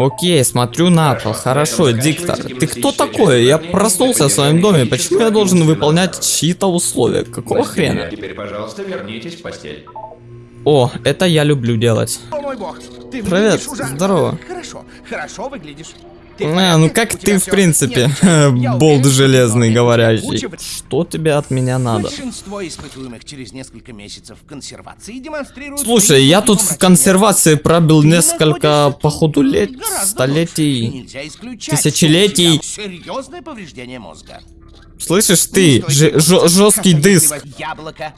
Окей, смотрю на пол. Хорошо, диктор. Ты кто такой? Я проснулся в своем доме. Почему я должен выполнять чьи-то условия? Какого хрена? Теперь, пожалуйста, вернитесь в постель. О, это я люблю делать. О мой бог, ты Привет, ужасно. здорово. Хорошо, хорошо выглядишь. А, ну как ты, в принципе, болт железный говорящий. Что тебе от меня надо? Большинство испытуемых через несколько месяцев консервации демонстрируют... Слушай, я тут в консервации пробил несколько, походу, лет, столетий. тысячелетий. Серьезное повреждение мозга. Слышишь Не ты, жесткий диск. Яблоко.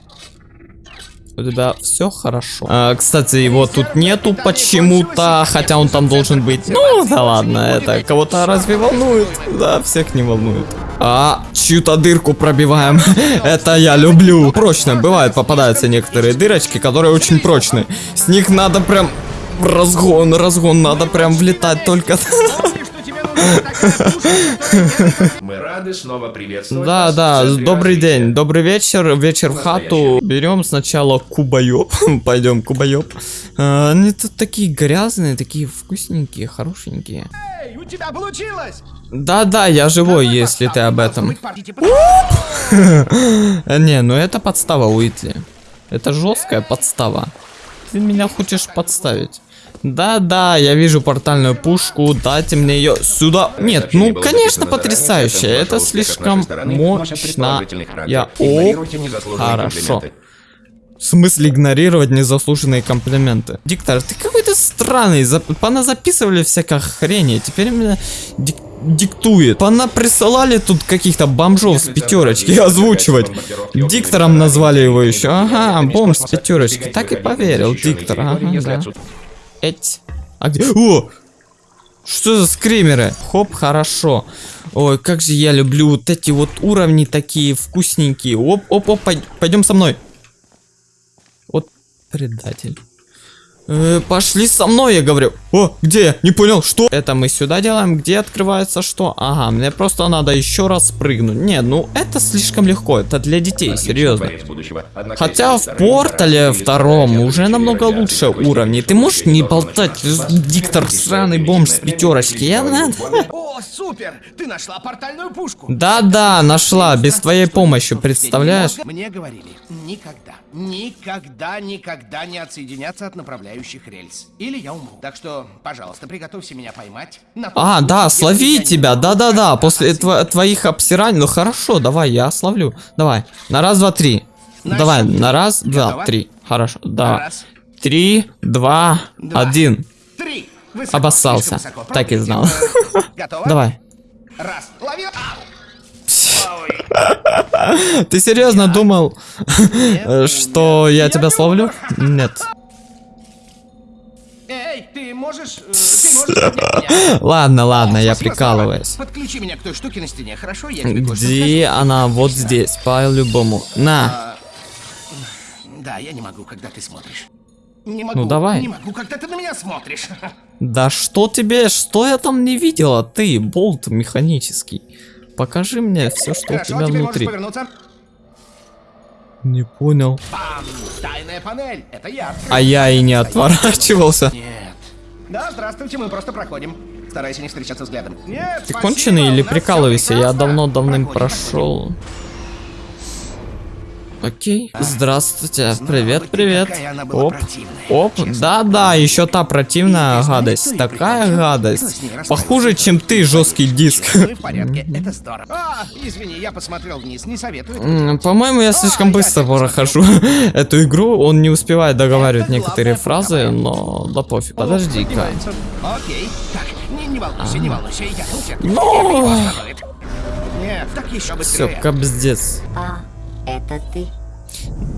У тебя все хорошо. А, кстати, его тут нету почему-то, хотя он там должен быть. Ну, да ладно, это кого-то разве волнует? Да, всех не волнует. А, чью-то дырку пробиваем. это я люблю. Прочно, бывает, попадаются некоторые дырочки, которые очень прочные. С них надо прям... Разгон, разгон, надо прям влетать только... Мы рады снова приветствовать Да, вас да, добрый развития. день, добрый вечер, вечер в хату. Берем сначала кубоеб, пойдем кубоеб. А, Они тут такие грязные, такие вкусненькие, хорошенькие. Эй, у тебя получилось! Да, да, я живой, если ты об этом. Э, Не, ну это подстава, Уитли. Это жесткая подстава. Ты меня хочешь подставить? Да, да, я вижу портальную пушку, дайте мне ее сюда. Нет, ну конечно потрясающе, это слишком мощно. Я о, хорошо. В смысле игнорировать незаслуженные комплименты? Диктор, ты какой-то странный. Зап- Поназаписывали всякой хрени. Теперь меня дик- диктует. Пона присылали тут каких-то бомжов с пятерочки озвучивать. Диктором назвали его еще. Ага, бомж с пятерочки. Так и поверил, диктор. Ага, да. Эть. А где? О! Что за скримеры? Хоп, хорошо. Ой, как же я люблю вот эти вот уровни такие вкусненькие. Оп, оп, оп, пойдем со мной. Вот предатель. Э, пошли со мной, я говорю. О, где я? Не понял, что? Это мы сюда делаем, где открывается что? Ага, мне просто надо еще раз прыгнуть. Не, ну это слишком легко, это для детей, серьезно. Хотя в портале втором уже намного лучше степени, Ты можешь не болтать, диктор сраный бомж с пятерочки. Я надо. О, супер! Ты нашла портальную пушку! Да-да, нашла, без твоей помощи, представляешь? Мне говорили, никогда, никогда, никогда не отсоединяться от направляющих рельс. Или я умру. Так что, пожалуйста, приготовься меня поймать. на А, да, слови тебя, да-да-да, после отсоединиться. твоих обсираний, ну хорошо, давай, я словлю, давай, на раз, два, три, На давай, счет на раз, два, три, хорошо, да, Раз, три, два, Два. один, три. Высоко, Обоссался. высоко. Так и знал. Готово? давай. Раз, лови. Ты серьезно думал, что я тебя словлю? Нет. Можешь... э, Ты можешь поднять меня? Ладно, ладно, я прикалываюсь. Подключи меня к той штуке на стене, хорошо? Я Где она? Вот здесь, по-любому. На. скажу. Да, я не могу, когда ты смотришь. Не могу. Ну, давай. Не могу, когда ты на меня смотришь. Да что тебе, что я там не видела? Ты, болт механический. Покажи мне все, что у Хорошо, тебя теперь внутри. можешь повернуться. Не понял. Бам! Тайная панель. Это я. А я и не отворачивался. Нет. Да, здравствуйте, мы просто проходим. Старайся не встречаться взглядом. Нет, Ты спасибо, конченый или прикалывайся? Я прекрасно. давно давным Проходим, прошел. Окей. Здравствуйте. Привет, привет. Оп. Оп. честно Да, да, еще та противная гадость. Такая гадость. Похуже, чем ты, жесткий диск. Ну и в порядке, это здорово. А, извини, я посмотрел вниз, не советую. этого М, делать. По-моему, я слишком я быстро прохожу эту игру. Он не успевает договаривать некоторые фразы, но да пофиг. Подожди-ка. поднимается. Окей, так, не, волнуйся, не волнуйся, я тут. Ну. Нет, так еще Все, быстрее. кобздец. А, это ты?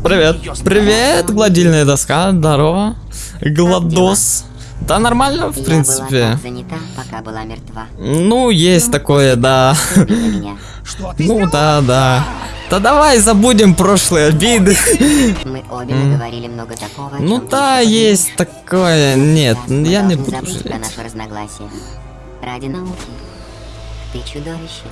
Привет. Привет, гладильная доска. Здорово. Гладос. Да нормально, в Я принципе. занята, пока была мертва. Ну, есть такое, да. Ну да, да. Да давай забудем прошлые обиды. Мы обе наговорили много такого, Ну да, есть такое. Нет, я не буду жалеть. Ради науки. Ты чудовище.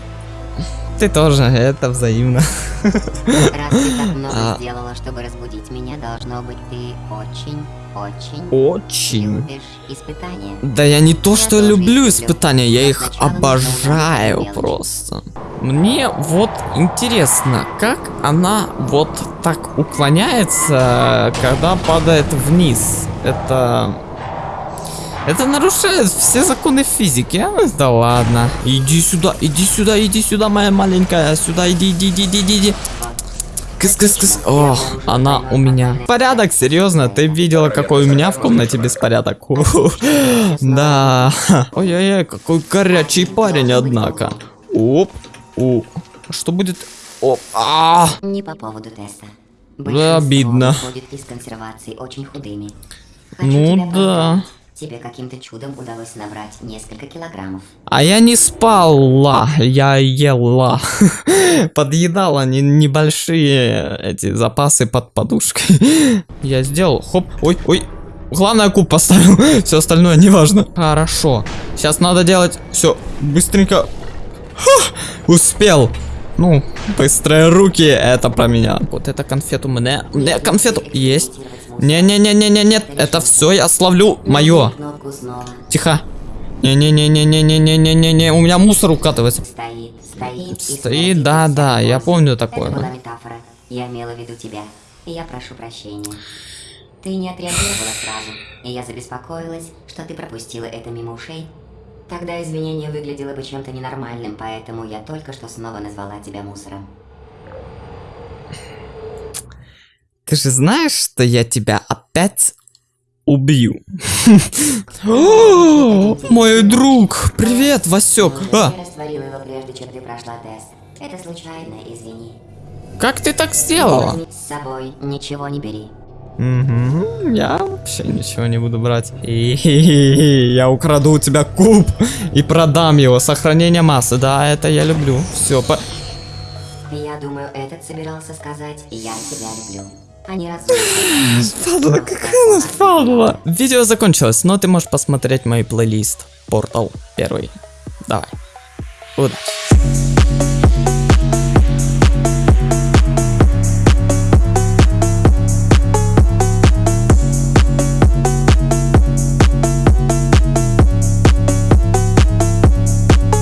Ты тоже, это взаимно. Раз ты так много А. сделала, чтобы разбудить меня, должно быть, ты очень очень Очень. любишь испытания. Да я не то, что люблю испытания, я их обожаю просто. Мне вот интересно, как она вот так уклоняется, когда падает вниз. Это... Это нарушает все законы физики, а? Да ладно. Иди сюда, иди сюда, иди сюда, моя маленькая. Сюда, иди, иди, иди, иди, иди. Кыс, кыс, кыс. О, она у меня. Порядок, серьезно, ты видела, какой у меня в комнате беспорядок? Да. Ой-ой-ой, какой горячий парень, однако. Оп. О. Что будет? Оп. А. Не по поводу теста. Да, обидно. Очень худыми. Ну да. Тебе каким-то чудом удалось набрать несколько килограммов. А я не спала, я ела. Подъедала не- небольшие эти запасы под подушкой. Я сделал, хоп, ой, ой. Главное куб поставил, все остальное неважно. Хорошо, сейчас надо делать все быстренько. Ха, успел. Ну, быстрые руки, это про меня. Вот это конфету мне, мне конфету есть. Не-не-не-не-не, нет, это все я словлю, мое. Тихо. Не-не-не-не-не-не-не-не-не, у меня мусор укатывается. Стоит, стоит. Стоит, смотрит да, на да, тебя я помню такое. Это была метафора. Я имела в виду тебя. Я прошу прощения. Ты не отреагировала сразу, и я забеспокоилась, что ты пропустила это мимо ушей. Тогда извинение выглядело бы чем-то ненормальным, поэтому я только что снова назвала тебя мусором. Ты же знаешь, что я тебя опять убью? Мой друг, привет, Васек. А, Я растворила его прежде, чем ты прошла тест. Это случайно, извини. как ты так сделала? С собой ничего не бери. Мгм, Я вообще ничего не буду брать. И я украду у тебя куб и продам его. Сохранение массы, да, это я люблю. Все, по... Я думаю, этот собирался сказать «Я тебя люблю». А. Падла, какая у нас падла. Видео закончилось, но ты можешь посмотреть мой плейлист. Портал первый. Давай. Удачи.